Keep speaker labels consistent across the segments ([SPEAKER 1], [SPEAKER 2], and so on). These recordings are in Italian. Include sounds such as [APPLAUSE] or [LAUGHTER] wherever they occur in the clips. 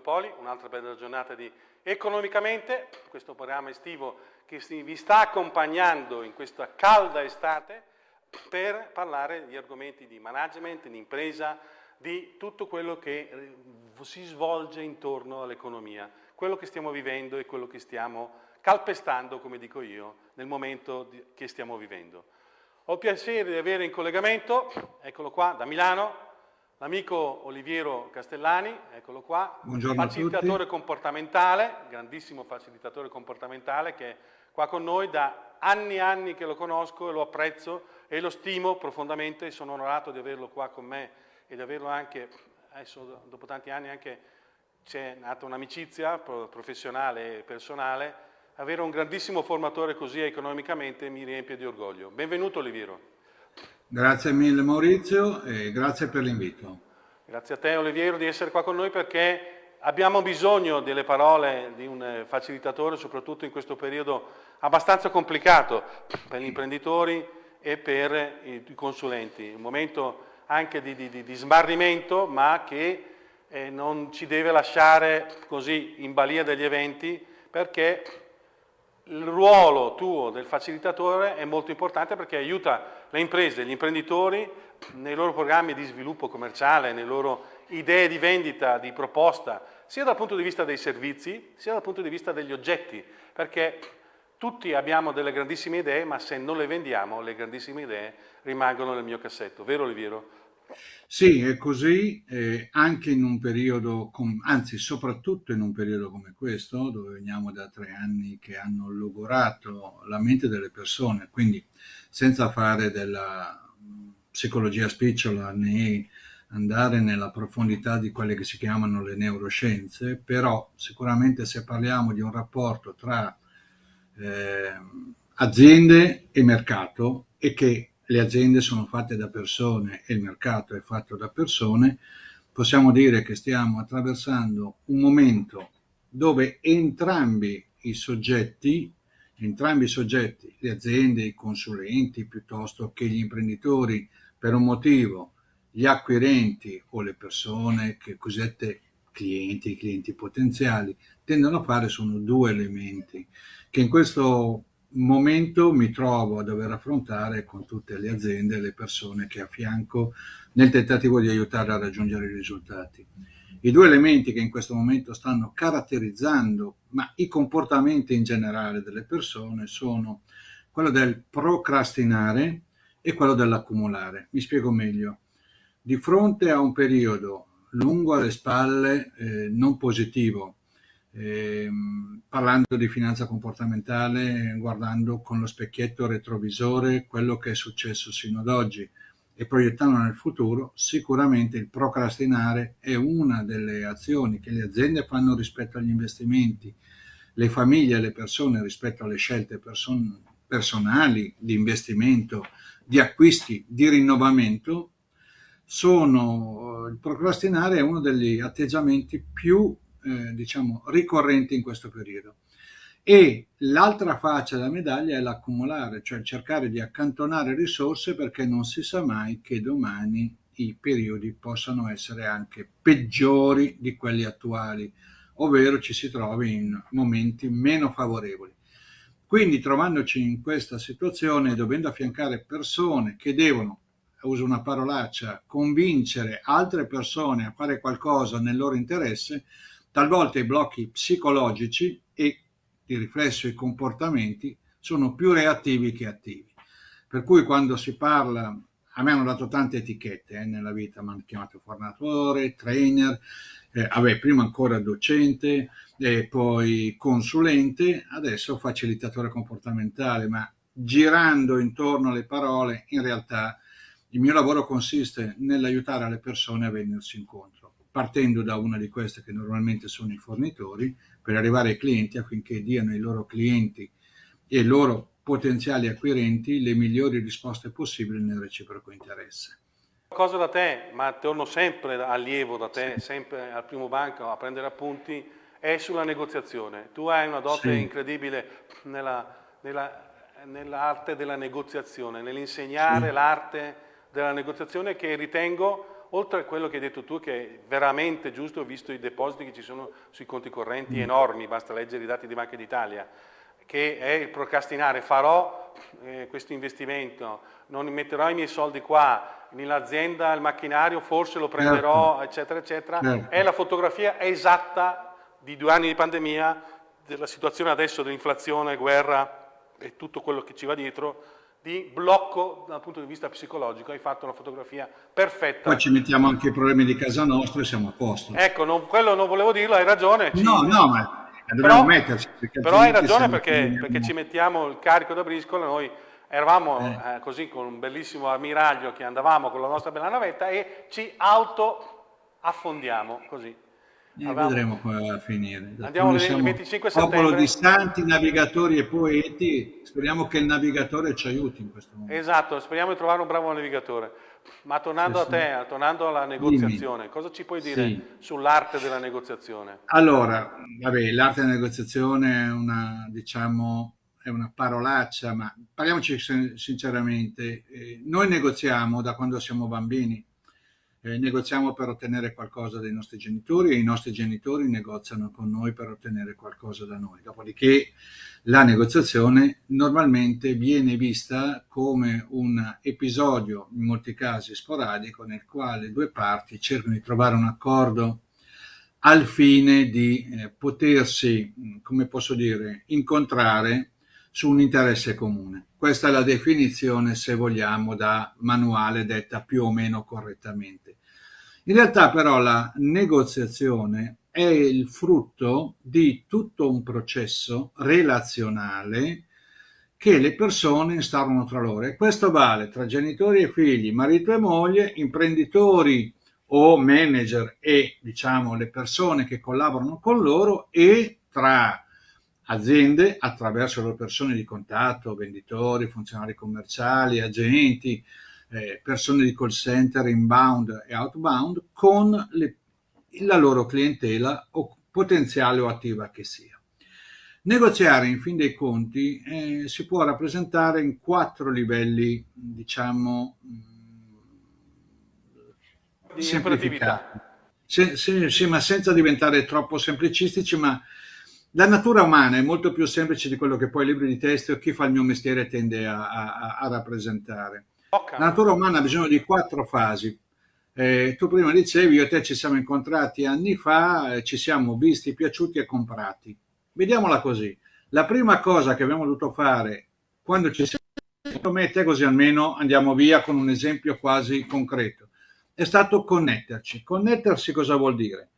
[SPEAKER 1] Poli, un'altra bella giornata di Economicamente, questo programma estivo che vi sta accompagnando in questa calda estate per parlare di argomenti di management, di impresa, di tutto quello che eh, si svolge intorno all'economia, quello che stiamo vivendo e quello che stiamo calpestando, come dico io, nel momento che stiamo vivendo. Ho piacere di avere in collegamento, eccolo qua, da Milano, L'amico Oliviero Castellani, eccolo qua,
[SPEAKER 2] Buongiorno
[SPEAKER 1] facilitatore comportamentale, grandissimo facilitatore comportamentale che è qua con noi da anni e anni che lo conosco e lo apprezzo e lo stimo profondamente e sono onorato di averlo qua con me e di averlo anche, adesso dopo tanti anni anche c'è nata un'amicizia professionale e personale, avere un grandissimo formatore così economicamente mi riempie di orgoglio. Benvenuto Oliviero.
[SPEAKER 2] Grazie mille Maurizio e grazie per l'invito.
[SPEAKER 1] Grazie a te Oliviero di essere qua con noi perché abbiamo bisogno delle parole di un eh, facilitatore, soprattutto in questo periodo abbastanza complicato per gli imprenditori e per i consulenti. Un momento anche di, di, di smarrimento ma che eh, non ci deve lasciare così in balia degli eventi perché il ruolo tuo del facilitatore è molto importante perché aiuta le imprese, gli imprenditori nei loro programmi di sviluppo commerciale, nelle loro idee di vendita, di proposta, sia dal punto di vista dei servizi, sia dal punto di vista degli oggetti, perché tutti abbiamo delle grandissime idee, ma se non le vendiamo, le grandissime idee rimangono nel mio cassetto. Vero Oliviero?
[SPEAKER 2] Sì, è così, eh, anche in un periodo, com- anzi soprattutto in un periodo come questo, dove veniamo da tre anni che hanno logorato la mente delle persone, quindi senza fare della psicologia spicciola né andare nella profondità di quelle che si chiamano le neuroscienze, però sicuramente se parliamo di un rapporto tra eh, aziende e mercato e che le aziende sono fatte da persone e il mercato è fatto da persone, possiamo dire che stiamo attraversando un momento dove entrambi i soggetti, entrambi i soggetti, le aziende, i consulenti, piuttosto che gli imprenditori, per un motivo, gli acquirenti o le persone che cosiddette clienti, clienti potenziali, tendono a fare sono due elementi che in questo momento mi trovo a dover affrontare con tutte le aziende e le persone che affianco nel tentativo di aiutare a raggiungere i risultati. I due elementi che in questo momento stanno caratterizzando ma i comportamenti in generale delle persone sono quello del procrastinare e quello dell'accumulare. Mi spiego meglio. Di fronte a un periodo lungo alle spalle, eh, non positivo, eh, parlando di finanza comportamentale, guardando con lo specchietto retrovisore quello che è successo sino ad oggi e proiettando nel futuro, sicuramente il procrastinare è una delle azioni che le aziende fanno rispetto agli investimenti, le famiglie e le persone rispetto alle scelte person personali di investimento, di acquisti, di rinnovamento, sono, il procrastinare è uno degli atteggiamenti più eh, diciamo, ricorrenti in questo periodo. E l'altra faccia della medaglia è l'accumulare, cioè cercare di accantonare risorse perché non si sa mai che domani i periodi possano essere anche peggiori di quelli attuali, ovvero ci si trovi in momenti meno favorevoli. Quindi trovandoci in questa situazione, dovendo affiancare persone che devono, uso una parolaccia, convincere altre persone a fare qualcosa nel loro interesse, Talvolta i blocchi psicologici e di riflesso i comportamenti sono più reattivi che attivi. Per cui quando si parla, a me hanno dato tante etichette eh, nella vita, mi hanno chiamato formatore, trainer, eh, vabbè, prima ancora docente, e poi consulente, adesso facilitatore comportamentale, ma girando intorno alle parole, in realtà il mio lavoro consiste nell'aiutare le persone a venirsi incontro partendo da una di queste che normalmente sono i fornitori, per arrivare ai clienti affinché diano ai loro clienti e ai loro potenziali acquirenti le migliori risposte possibili nel reciproco interesse.
[SPEAKER 1] Cosa da te, ma torno sempre allievo da te, sempre al primo banco a prendere appunti, è sulla negoziazione. Tu hai una dote sì. incredibile nella, nella, nell'arte della negoziazione, nell'insegnare sì. l'arte della negoziazione che ritengo oltre a quello che hai detto tu, che è veramente giusto, visto i depositi che ci sono sui conti correnti
[SPEAKER 2] mm.
[SPEAKER 1] enormi, basta leggere i dati di Banca d'Italia, che è il procrastinare, farò eh, questo investimento, non metterò i miei soldi qua, nell'azienda, il macchinario, forse lo prenderò, certo. eccetera, eccetera, certo. è la fotografia esatta di due anni di pandemia, della situazione adesso dell'inflazione, guerra e tutto quello che ci va dietro, di blocco dal punto di vista psicologico, hai fatto una fotografia perfetta.
[SPEAKER 2] Poi ci mettiamo anche i problemi di casa nostra e siamo a posto.
[SPEAKER 1] Ecco, non, quello non volevo dirlo, hai ragione.
[SPEAKER 2] Ci... No, no, ma dobbiamo metterci.
[SPEAKER 1] Però hai ragione perché, perché, ci mettiamo il carico da briscola, noi eravamo eh. Eh, così con un bellissimo ammiraglio che andavamo con la nostra bella navetta e ci auto affondiamo così.
[SPEAKER 2] Eh, Avevamo... Vedremo come va a finire.
[SPEAKER 1] Andiamo il 25 settembre.
[SPEAKER 2] Popolo di santi, navigatori e poeti, speriamo che il navigatore ci aiuti in questo momento.
[SPEAKER 1] Esatto, speriamo di trovare un bravo navigatore. Ma tornando sì, a te, tornando alla negoziazione, Dimmi. cosa ci puoi dire sì. sull'arte della negoziazione?
[SPEAKER 2] Allora, vabbè, l'arte della negoziazione è una, diciamo, è una parolaccia, ma parliamoci sinceramente, eh, noi negoziamo da quando siamo bambini, eh, negoziamo per ottenere qualcosa dai nostri genitori e i nostri genitori negoziano con noi per ottenere qualcosa da noi. Dopodiché la negoziazione normalmente viene vista come un episodio, in molti casi sporadico, nel quale due parti cercano di trovare un accordo al fine di eh, potersi, come posso dire, incontrare su un interesse comune. Questa è la definizione, se vogliamo, da manuale detta più o meno correttamente. In realtà però la negoziazione è il frutto di tutto un processo relazionale che le persone instaurano tra loro e questo vale tra genitori e figli, marito e moglie, imprenditori o manager e diciamo le persone che collaborano con loro e tra aziende attraverso le persone di contatto, venditori, funzionari commerciali, agenti, eh, persone di call center inbound e outbound con le, la loro clientela o potenziale o attiva che sia. Negoziare in fin dei conti eh, si può rappresentare in quattro livelli, diciamo,
[SPEAKER 1] di semplificati.
[SPEAKER 2] Sì, sì, sì, ma senza diventare troppo semplicistici, ma la natura umana è molto più semplice di quello che poi i libri di testo e chi fa il mio mestiere tende a, a, a rappresentare. Okay. La natura umana ha bisogno di quattro fasi. Eh, tu prima dicevi, io e te ci siamo incontrati anni fa, eh, ci siamo visti, piaciuti e comprati. Vediamola così. La prima cosa che abbiamo dovuto fare quando ci siamo me e te così almeno andiamo via con un esempio quasi concreto, è stato connetterci. Connettersi cosa vuol dire?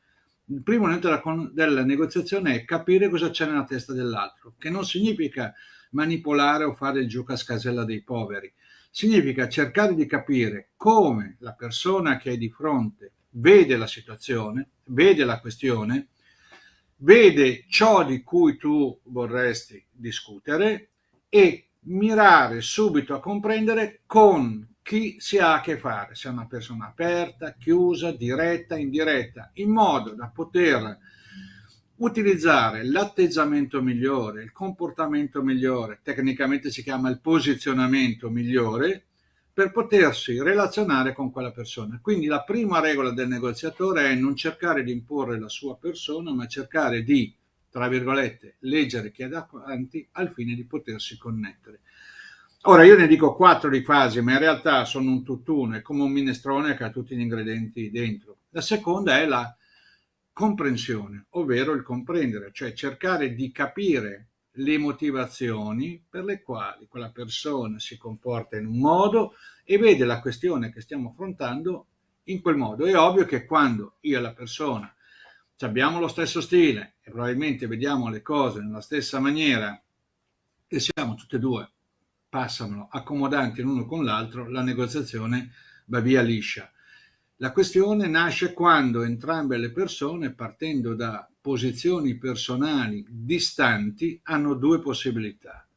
[SPEAKER 2] Il primo elemento della, della negoziazione è capire cosa c'è nella testa dell'altro, che non significa manipolare o fare il gioco a scasella dei poveri, significa cercare di capire come la persona che è di fronte vede la situazione, vede la questione, vede ciò di cui tu vorresti discutere e mirare subito a comprendere con chi si ha a che fare, se è una persona aperta, chiusa, diretta, indiretta, in modo da poter utilizzare l'atteggiamento migliore, il comportamento migliore, tecnicamente si chiama il posizionamento migliore, per potersi relazionare con quella persona. Quindi la prima regola del negoziatore è non cercare di imporre la sua persona, ma cercare di, tra virgolette, leggere chi è davanti al fine di potersi connettere. Ora io ne dico quattro di fasi, ma in realtà sono un tutt'uno, è come un minestrone che ha tutti gli ingredienti dentro. La seconda è la comprensione, ovvero il comprendere, cioè cercare di capire le motivazioni per le quali quella persona si comporta in un modo e vede la questione che stiamo affrontando in quel modo. È ovvio che quando io e la persona abbiamo lo stesso stile e probabilmente vediamo le cose nella stessa maniera e siamo tutte e due passano accomodanti l'uno con l'altro, la negoziazione va via liscia. La questione nasce quando entrambe le persone, partendo da posizioni personali distanti, hanno due possibilità.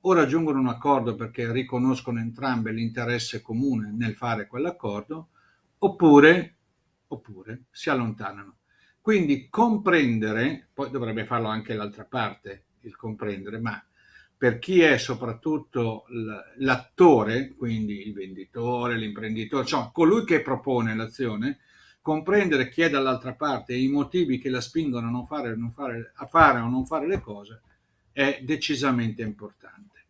[SPEAKER 2] O raggiungono un accordo perché riconoscono entrambe l'interesse comune nel fare quell'accordo, oppure, oppure si allontanano. Quindi comprendere, poi dovrebbe farlo anche l'altra parte, il comprendere, ma per chi è soprattutto l'attore, quindi il venditore, l'imprenditore, cioè colui che propone l'azione, comprendere chi è dall'altra parte e i motivi che la spingono a, non fare, non fare, a fare o non fare le cose è decisamente importante.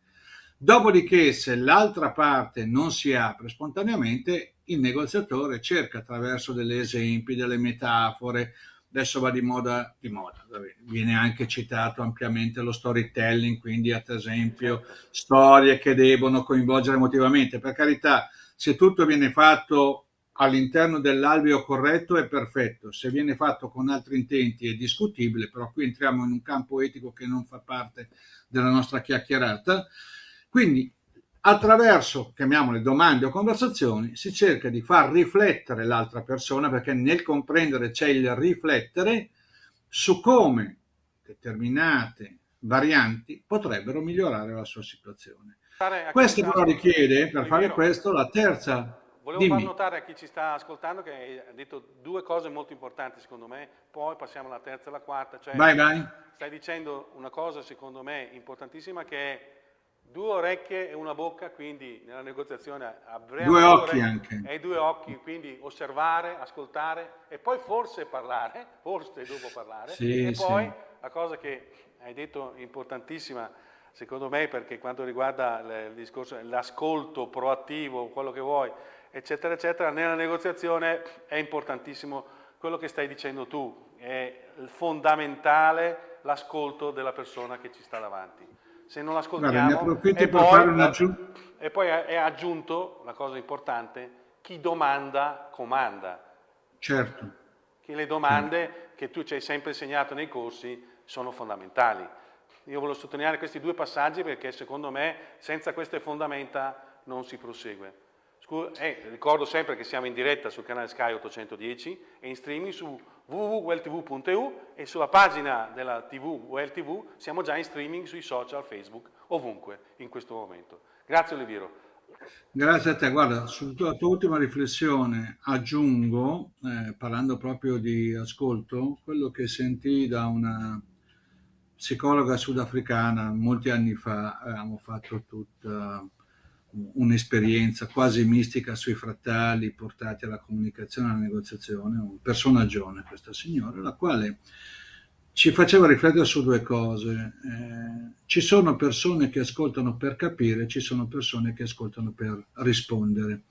[SPEAKER 2] Dopodiché, se l'altra parte non si apre spontaneamente, il negoziatore cerca attraverso degli esempi, delle metafore, adesso va di moda, di moda, viene anche citato ampiamente lo storytelling, quindi ad esempio storie che devono coinvolgere emotivamente. Per carità, se tutto viene fatto all'interno dell'alveo corretto è perfetto, se viene fatto con altri intenti è discutibile, però qui entriamo in un campo etico che non fa parte della nostra chiacchierata. Quindi attraverso, chiamiamole domande o conversazioni, si cerca di far riflettere l'altra persona perché nel comprendere c'è il riflettere su come determinate varianti potrebbero migliorare la sua situazione. Questo però richiede, per fare questo, la terza...
[SPEAKER 1] Volevo Dimmi. far notare a chi ci sta ascoltando che hai detto due cose molto importanti secondo me, poi passiamo alla terza e alla quarta. Cioè,
[SPEAKER 2] vai, vai.
[SPEAKER 1] Stai dicendo una cosa secondo me importantissima che è due orecchie e una bocca, quindi nella negoziazione avremo
[SPEAKER 2] due occhi anche.
[SPEAKER 1] E due occhi, quindi osservare, ascoltare e poi forse parlare, [LAUGHS] forse dopo parlare.
[SPEAKER 2] Sì,
[SPEAKER 1] e poi
[SPEAKER 2] sì.
[SPEAKER 1] la cosa che hai detto importantissima, secondo me, perché quanto riguarda il discorso, l'ascolto proattivo, quello che vuoi, eccetera, eccetera, nella negoziazione è importantissimo quello che stai dicendo tu, è fondamentale l'ascolto della persona che ci sta davanti se non l'ascoltiamo. E, e, poi è aggiunto, la cosa importante, chi domanda comanda.
[SPEAKER 2] Certo.
[SPEAKER 1] Che le domande che tu ci hai sempre insegnato nei corsi sono fondamentali. Io voglio sottolineare questi due passaggi perché secondo me senza queste fondamenta non si prosegue. Eh, ricordo sempre che siamo in diretta sul canale Sky 810 e in streaming su www.welltv.eu e sulla pagina della TV WellTV siamo già in streaming sui social, Facebook, ovunque in questo momento. Grazie Oliviero.
[SPEAKER 2] Grazie a te. Guarda, sulla tua ultima riflessione aggiungo, eh, parlando proprio di ascolto, quello che sentii da una psicologa sudafricana molti anni fa, avevamo fatto tutta un'esperienza quasi mistica sui frattali portati alla comunicazione alla negoziazione, un personaggione questa signora, la quale ci faceva riflettere su due cose. Eh, ci sono persone che ascoltano per capire, ci sono persone che ascoltano per rispondere.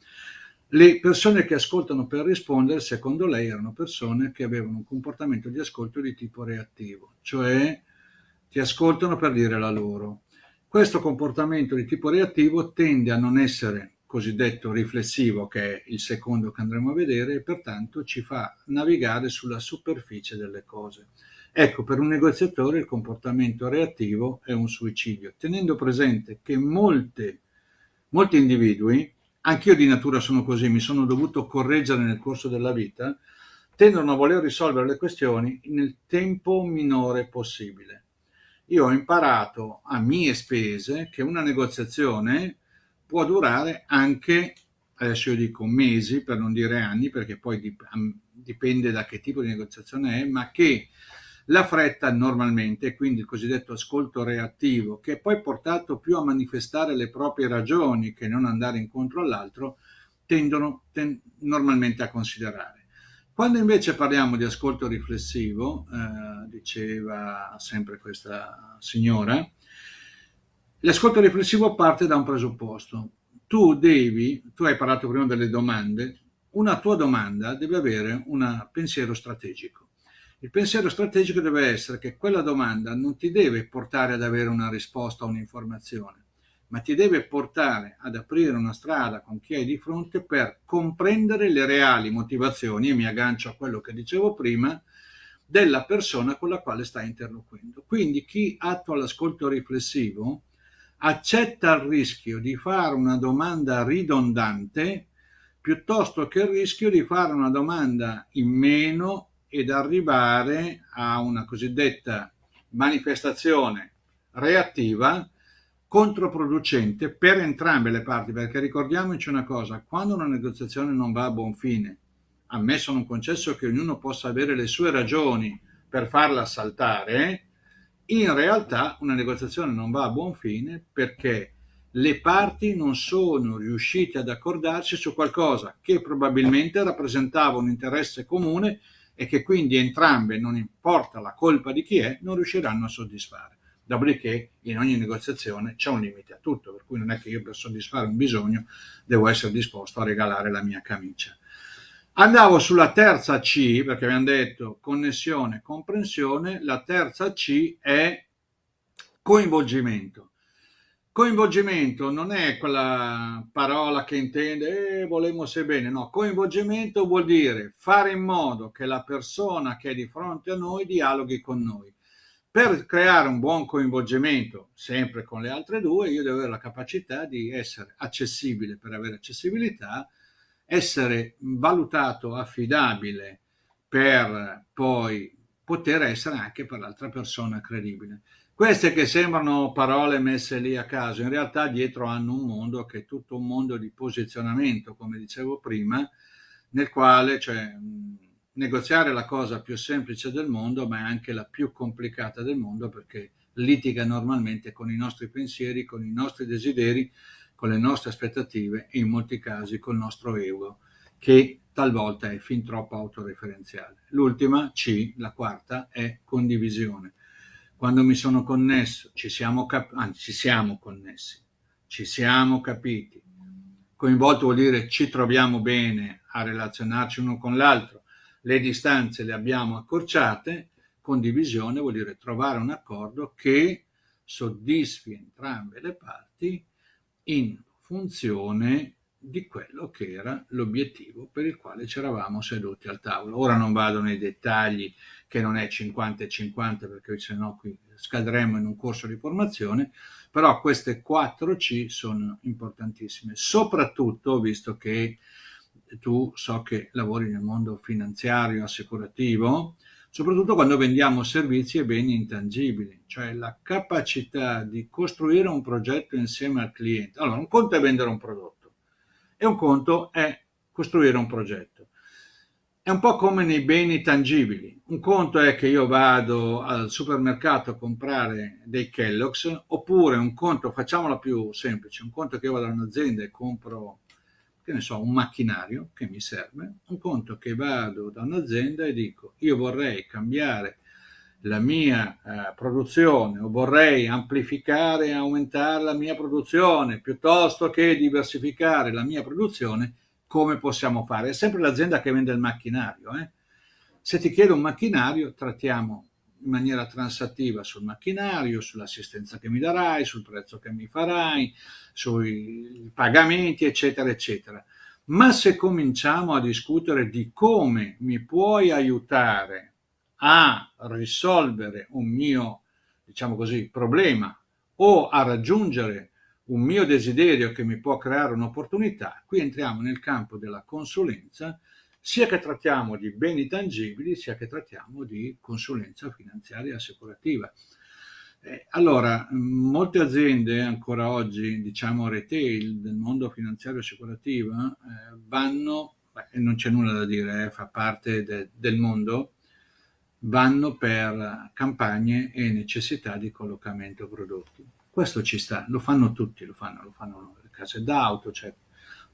[SPEAKER 2] Le persone che ascoltano per rispondere, secondo lei, erano persone che avevano un comportamento di ascolto di tipo reattivo, cioè ti ascoltano per dire la loro questo comportamento di tipo reattivo tende a non essere cosiddetto riflessivo, che è il secondo che andremo a vedere, e pertanto ci fa navigare sulla superficie delle cose. Ecco, per un negoziatore il comportamento reattivo è un suicidio, tenendo presente che molte, molti individui, anch'io di natura sono così, mi sono dovuto correggere nel corso della vita, tendono a voler risolvere le questioni nel tempo minore possibile io ho imparato a mie spese che una negoziazione può durare anche, adesso io dico mesi per non dire anni, perché poi dipende da che tipo di negoziazione è, ma che la fretta normalmente, quindi il cosiddetto ascolto reattivo, che è poi portato più a manifestare le proprie ragioni che non andare incontro all'altro, tendono ten normalmente a considerare. Quando invece parliamo di ascolto riflessivo, eh, diceva sempre questa signora, l'ascolto riflessivo parte da un presupposto. Tu devi, tu hai parlato prima delle domande, una tua domanda deve avere un pensiero strategico. Il pensiero strategico deve essere che quella domanda non ti deve portare ad avere una risposta o un'informazione, ma ti deve portare ad aprire una strada con chi hai di fronte per comprendere le reali motivazioni, e mi aggancio a quello che dicevo prima, della persona con la quale stai interloquendo. Quindi chi attua l'ascolto riflessivo accetta il rischio di fare una domanda ridondante piuttosto che il rischio di fare una domanda in meno ed arrivare a una cosiddetta manifestazione reattiva controproducente per entrambe le parti, perché ricordiamoci una cosa, quando una negoziazione non va a buon fine, ammesso non concesso che ognuno possa avere le sue ragioni per farla saltare, in realtà una negoziazione non va a buon fine perché le parti non sono riuscite ad accordarsi su qualcosa che probabilmente rappresentava un interesse comune e che quindi entrambe, non importa la colpa di chi è, non riusciranno a soddisfare. Dopodiché in ogni negoziazione c'è un limite a tutto, per cui non è che io per soddisfare un bisogno devo essere disposto a regalare la mia camicia. Andavo sulla terza C, perché abbiamo detto connessione, comprensione, la terza C è coinvolgimento. Coinvolgimento non è quella parola che intende eh, volemo se bene, no, coinvolgimento vuol dire fare in modo che la persona che è di fronte a noi dialoghi con noi. Per creare un buon coinvolgimento, sempre con le altre due, io devo avere la capacità di essere accessibile per avere accessibilità, essere valutato affidabile per poi poter essere anche per l'altra persona credibile. Queste che sembrano parole messe lì a caso, in realtà dietro hanno un mondo che è tutto un mondo di posizionamento, come dicevo prima, nel quale cioè, negoziare la cosa più semplice del mondo, ma è anche la più complicata del mondo perché litiga normalmente con i nostri pensieri, con i nostri desideri, con le nostre aspettative e in molti casi col nostro ego, che talvolta è fin troppo autoreferenziale. L'ultima, C, la quarta, è condivisione quando mi sono connesso, ci siamo, anzi, ci siamo connessi, ci siamo capiti. Coinvolto vuol dire ci troviamo bene a relazionarci uno con l'altro, le distanze le abbiamo accorciate, condivisione vuol dire trovare un accordo che soddisfi entrambe le parti in funzione di quello che era l'obiettivo per il quale ci eravamo seduti al tavolo. Ora non vado nei dettagli che non è 50 e 50 perché se no qui scadremo in un corso di formazione, però queste 4 C sono importantissime, soprattutto visto che tu so che lavori nel mondo finanziario, assicurativo, soprattutto quando vendiamo servizi e beni intangibili, cioè la capacità di costruire un progetto insieme al cliente. Allora, un conto è vendere un prodotto e un conto è costruire un progetto. È un po' come nei beni tangibili. Un conto è che io vado al supermercato a comprare dei Kellogg's, oppure un conto, facciamola più semplice, un conto che io vado un'azienda e compro, che ne so, un macchinario che mi serve, un conto che vado da un'azienda e dico io vorrei cambiare la mia eh, produzione o vorrei amplificare e aumentare la mia produzione piuttosto che diversificare la mia produzione come possiamo fare? È sempre l'azienda che vende il macchinario. Eh? Se ti chiedo un macchinario, trattiamo in maniera transattiva sul macchinario, sull'assistenza che mi darai, sul prezzo che mi farai, sui pagamenti, eccetera, eccetera. Ma se cominciamo a discutere di come mi puoi aiutare a risolvere un mio, diciamo così, problema o a raggiungere un mio desiderio che mi può creare un'opportunità, qui entriamo nel campo della consulenza, sia che trattiamo di beni tangibili, sia che trattiamo di consulenza finanziaria assicurativa. Eh, allora, molte aziende ancora oggi, diciamo retail del mondo finanziario assicurativo, eh, vanno, beh, non c'è nulla da dire, eh, fa parte de, del mondo, vanno per campagne e necessità di collocamento prodotti questo ci sta, lo fanno tutti, lo fanno, lo fanno le case d'auto, cioè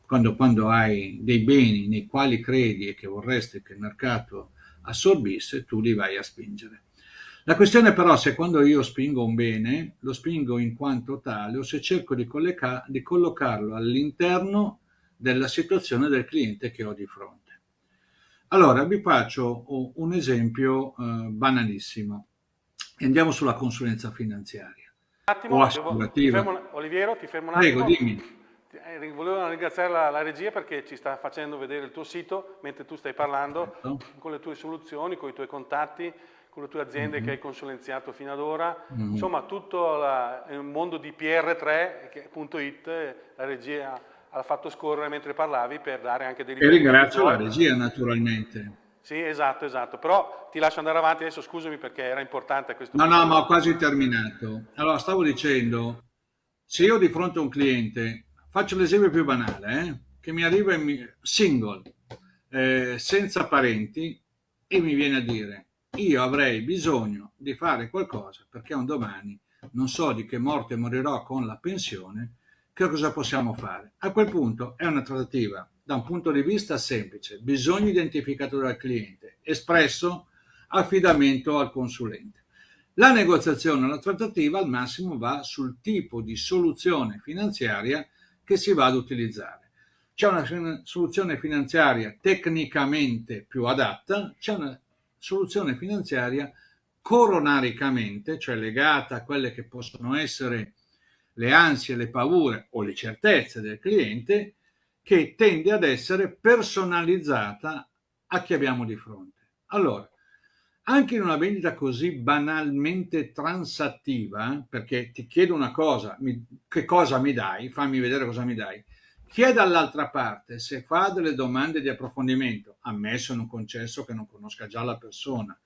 [SPEAKER 2] quando, quando hai dei beni nei quali credi e che vorresti che il mercato assorbisse, tu li vai a spingere. La questione però è se quando io spingo un bene, lo spingo in quanto tale o se cerco di, di collocarlo all'interno della situazione del cliente che ho di fronte. Allora, vi faccio un esempio eh, banalissimo. Andiamo sulla consulenza finanziaria
[SPEAKER 1] attimo, devo, ti fermo, Oliviero, ti fermo un attimo.
[SPEAKER 2] Prego, dimmi.
[SPEAKER 1] Eh, volevo ringraziare la, la, regia perché ci sta facendo vedere il tuo sito mentre tu stai parlando certo. con le tue soluzioni, con i tuoi contatti, con le tue aziende mm -hmm. che hai consulenziato fino ad ora. Mm -hmm. Insomma, tutto la, il mondo di PR3.it, la regia ha fatto scorrere mentre parlavi per dare anche dei
[SPEAKER 2] riferimenti. E ringrazio la regia naturalmente.
[SPEAKER 1] Sì, esatto, esatto, però ti lascio andare avanti adesso, scusami perché era importante questo.
[SPEAKER 2] No, no, ma ho quasi terminato. Allora, stavo dicendo, se io di fronte a un cliente, faccio l'esempio più banale, eh, che mi arriva in single, eh, senza parenti, e mi viene a dire, io avrei bisogno di fare qualcosa perché un domani non so di che morte morirò con la pensione, che cosa possiamo fare? A quel punto è una trattativa da un punto di vista semplice, bisogno identificato dal cliente, espresso affidamento al consulente. La negoziazione, la trattativa al massimo va sul tipo di soluzione finanziaria che si va ad utilizzare. C'è una soluzione finanziaria tecnicamente più adatta, c'è una soluzione finanziaria coronaricamente, cioè legata a quelle che possono essere le ansie, le paure o le certezze del cliente, che tende ad essere personalizzata a chi abbiamo di fronte. Allora, anche in una vendita così banalmente transattiva, perché ti chiedo una cosa, mi, che cosa mi dai, fammi vedere cosa mi dai, chi è dall'altra parte, se fa delle domande di approfondimento, ammesso in un concesso che non conosca già la persona,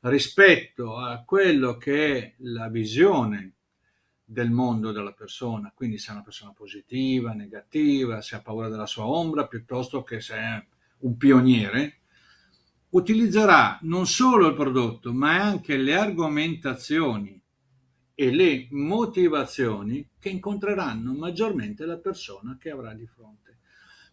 [SPEAKER 2] rispetto a quello che è la visione del mondo della persona, quindi se è una persona positiva, negativa, se ha paura della sua ombra, piuttosto che se è un pioniere, utilizzerà non solo il prodotto, ma anche le argomentazioni e le motivazioni che incontreranno maggiormente la persona che avrà di fronte.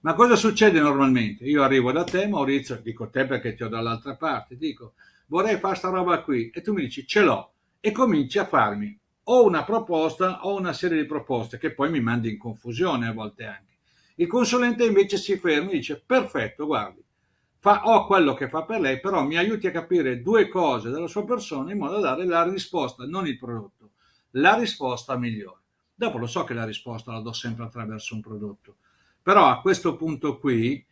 [SPEAKER 2] Ma cosa succede normalmente? Io arrivo da te, Maurizio, dico te perché ti ho dall'altra parte, dico vorrei fare sta roba qui e tu mi dici ce l'ho e cominci a farmi o una proposta o una serie di proposte che poi mi mandi in confusione a volte anche. Il consulente invece si ferma e dice perfetto, guardi, fa, ho quello che fa per lei, però mi aiuti a capire due cose della sua persona in modo da dare la risposta, non il prodotto, la risposta migliore. Dopo lo so che la risposta la do sempre attraverso un prodotto, però a questo punto qui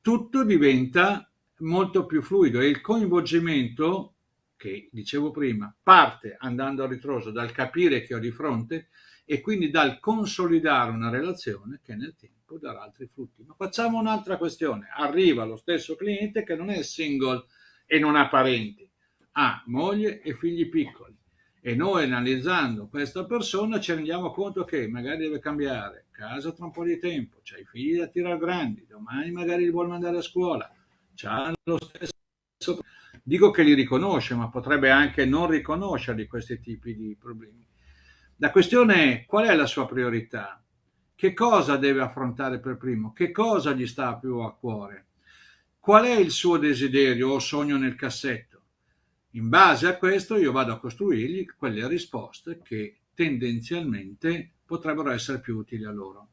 [SPEAKER 2] tutto diventa molto più fluido e il coinvolgimento che dicevo prima parte andando a ritroso dal capire che ho di fronte e quindi dal consolidare una relazione che nel tempo darà altri frutti. Ma facciamo un'altra questione. Arriva lo stesso cliente che non è single e non ha parenti, ha moglie e figli piccoli e noi analizzando questa persona ci rendiamo conto che magari deve cambiare casa tra un po' di tempo, c'ha i figli da tirare grandi, domani magari li vuole mandare a scuola, c'ha lo stesso... Dico che li riconosce, ma potrebbe anche non riconoscerli questi tipi di problemi. La questione è qual è la sua priorità? Che cosa deve affrontare per primo? Che cosa gli sta più a cuore? Qual è il suo desiderio o sogno nel cassetto? In base a questo io vado a costruirgli quelle risposte che tendenzialmente potrebbero essere più utili a loro.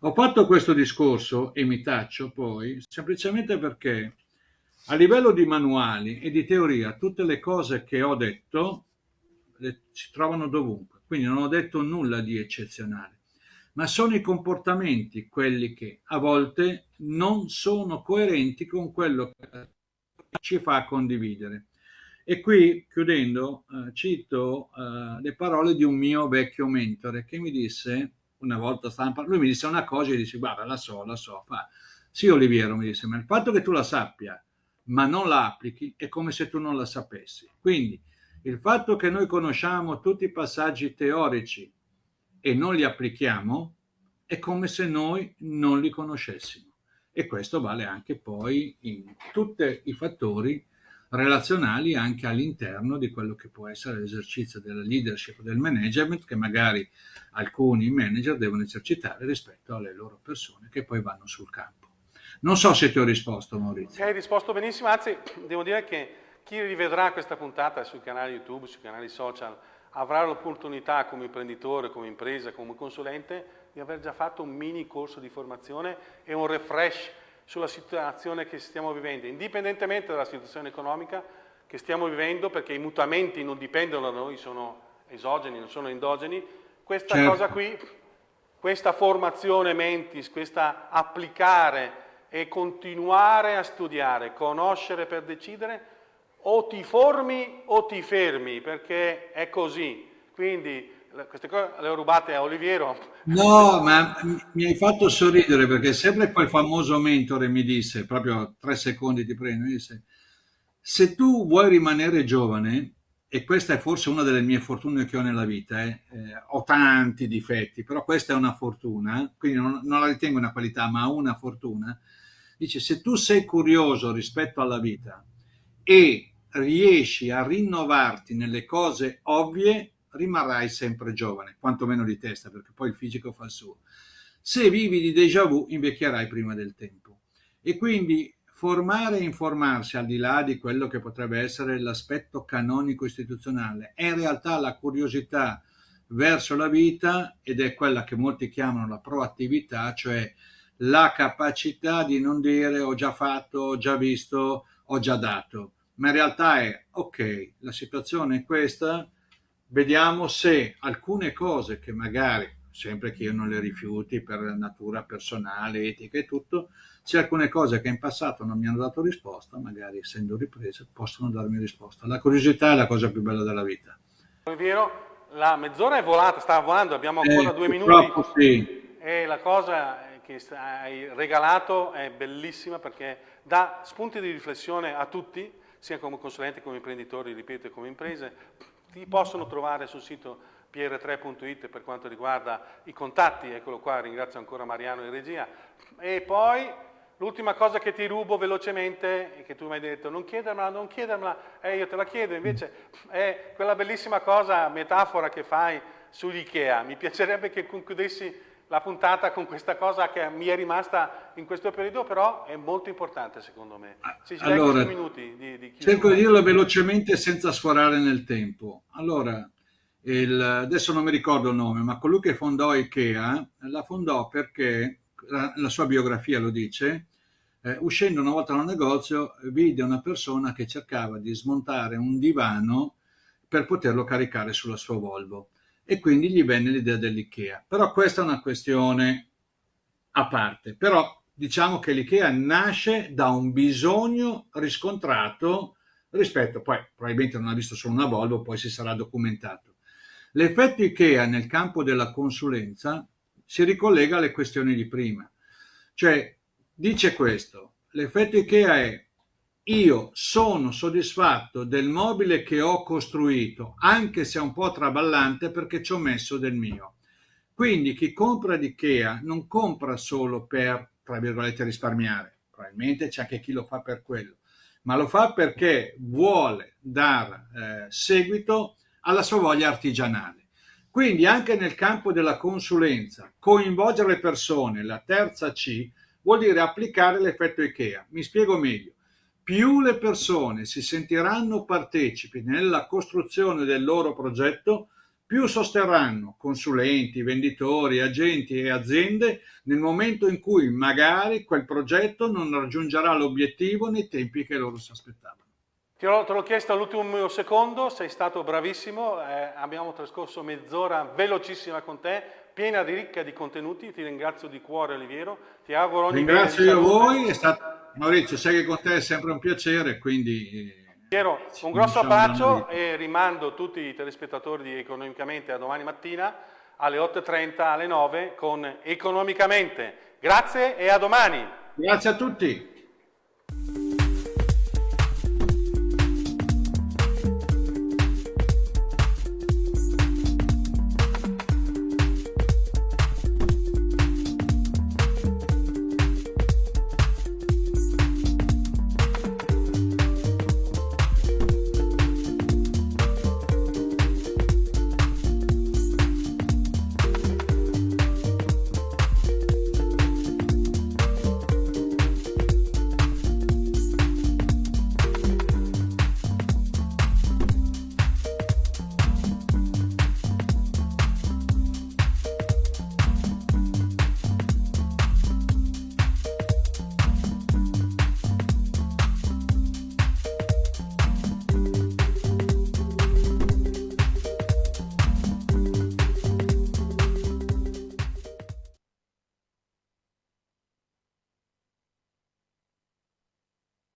[SPEAKER 2] Ho fatto questo discorso e mi taccio poi semplicemente perché a livello di manuali e di teoria tutte le cose che ho detto le, si trovano dovunque, quindi non ho detto nulla di eccezionale, ma sono i comportamenti quelli che a volte non sono coerenti con quello che ci fa condividere. E qui, chiudendo, eh, cito eh, le parole di un mio vecchio mentore che mi disse, una volta stava lui mi disse una cosa e disse, guarda, la so, la so. Fa. Sì, Oliviero, mi disse, ma il fatto che tu la sappia, ma non la applichi, è come se tu non la sapessi. Quindi, il fatto che noi conosciamo tutti i passaggi teorici e non li applichiamo, è come se noi non li conoscessimo. E questo vale anche poi in tutti i fattori relazionali anche all'interno di quello che può essere l'esercizio della leadership, del management, che magari alcuni manager devono esercitare rispetto alle loro persone che poi vanno sul campo. Non so se ti ho risposto Maurizio.
[SPEAKER 1] Hai risposto benissimo, anzi devo dire che chi rivedrà questa puntata sui canali YouTube, sui canali social, avrà l'opportunità come imprenditore, come impresa, come consulente di aver già fatto un mini corso di formazione e un refresh sulla situazione che stiamo vivendo, indipendentemente dalla situazione economica che stiamo vivendo, perché i mutamenti non dipendono da noi, sono esogeni, non sono endogeni, questa certo. cosa qui, questa formazione mentis, questa applicare e continuare a studiare, conoscere per decidere, o ti formi o ti fermi, perché è così. Quindi queste cose le ho rubate a Oliviero.
[SPEAKER 2] No, ma mi hai fatto sorridere perché sempre quel famoso mentore mi disse, proprio tre secondi ti prendo, mi disse, se tu vuoi rimanere giovane, e questa è forse una delle mie fortune che ho nella vita, eh, eh, ho tanti difetti, però questa è una fortuna, quindi non, non la ritengo una qualità, ma una fortuna, dice se tu sei curioso rispetto alla vita e riesci a rinnovarti nelle cose ovvie, rimarrai sempre giovane, quantomeno di testa, perché poi il fisico fa il suo. Se vivi di déjà vu, invecchierai prima del tempo. E quindi formare e informarsi al di là di quello che potrebbe essere l'aspetto canonico istituzionale è in realtà la curiosità verso la vita ed è quella che molti chiamano la proattività, cioè la capacità di non dire ho già fatto, ho già visto, ho già dato, ma in realtà è ok, la situazione è questa, vediamo se alcune cose che magari, sempre che io non le rifiuti per natura personale, etica e tutto, se alcune cose che in passato non mi hanno dato risposta, magari essendo riprese, possono darmi risposta. La curiosità è la cosa più bella della vita.
[SPEAKER 1] È vero, la mezz'ora è volata, sta volando, abbiamo ancora eh, due minuti.
[SPEAKER 2] Sì.
[SPEAKER 1] E la cosa che hai regalato è bellissima perché dà spunti di riflessione a tutti, sia come consulenti, come imprenditori, ripeto, come imprese. Ti possono trovare sul sito pr3.it per quanto riguarda i contatti, eccolo qua, ringrazio ancora Mariano in regia. E poi l'ultima cosa che ti rubo velocemente, che tu mi hai detto, non chiedermela, non chiedermela, eh, io te la chiedo, invece è quella bellissima cosa, metafora che fai sugli Ikea. Mi piacerebbe che concludessi la puntata con questa cosa che mi è rimasta in questo periodo, però è molto importante secondo me.
[SPEAKER 2] Ci allora, minuti di, di cerco di dirlo velocemente senza sforare nel tempo. Allora, il, adesso non mi ricordo il nome, ma colui che fondò Ikea la fondò perché, la, la sua biografia lo dice, eh, uscendo una volta da un negozio vide una persona che cercava di smontare un divano per poterlo caricare sulla sua Volvo e quindi gli venne l'idea dell'IKEA. Però questa è una questione a parte. Però diciamo che l'IKEA nasce da un bisogno riscontrato rispetto, poi probabilmente non ha visto solo una Volvo, poi si sarà documentato. L'effetto IKEA nel campo della consulenza si ricollega alle questioni di prima. Cioè, dice questo, l'effetto IKEA è io sono soddisfatto del mobile che ho costruito, anche se è un po' traballante perché ci ho messo del mio. Quindi chi compra di Ikea non compra solo per, tra virgolette, risparmiare, probabilmente c'è anche chi lo fa per quello, ma lo fa perché vuole dar eh, seguito alla sua voglia artigianale. Quindi anche nel campo della consulenza, coinvolgere le persone, la terza C, vuol dire applicare l'effetto IKEA. Mi spiego meglio più le persone si sentiranno partecipi nella costruzione del loro progetto, più sosterranno consulenti, venditori, agenti e aziende nel momento in cui magari quel progetto non raggiungerà l'obiettivo nei tempi che loro si aspettavano.
[SPEAKER 1] Te l'ho chiesto all'ultimo secondo, sei stato bravissimo, eh, abbiamo trascorso mezz'ora velocissima con te, piena di ricca di contenuti, ti ringrazio di cuore Oliviero, ti auguro ogni
[SPEAKER 2] Ringrazio io voi, è stato Maurizio, sai che con te è sempre un piacere, quindi...
[SPEAKER 1] Piero, un grosso abbraccio e rimando tutti i telespettatori di Economicamente a domani mattina alle 8.30 alle 9 con Economicamente. Grazie e a domani.
[SPEAKER 2] Grazie a tutti.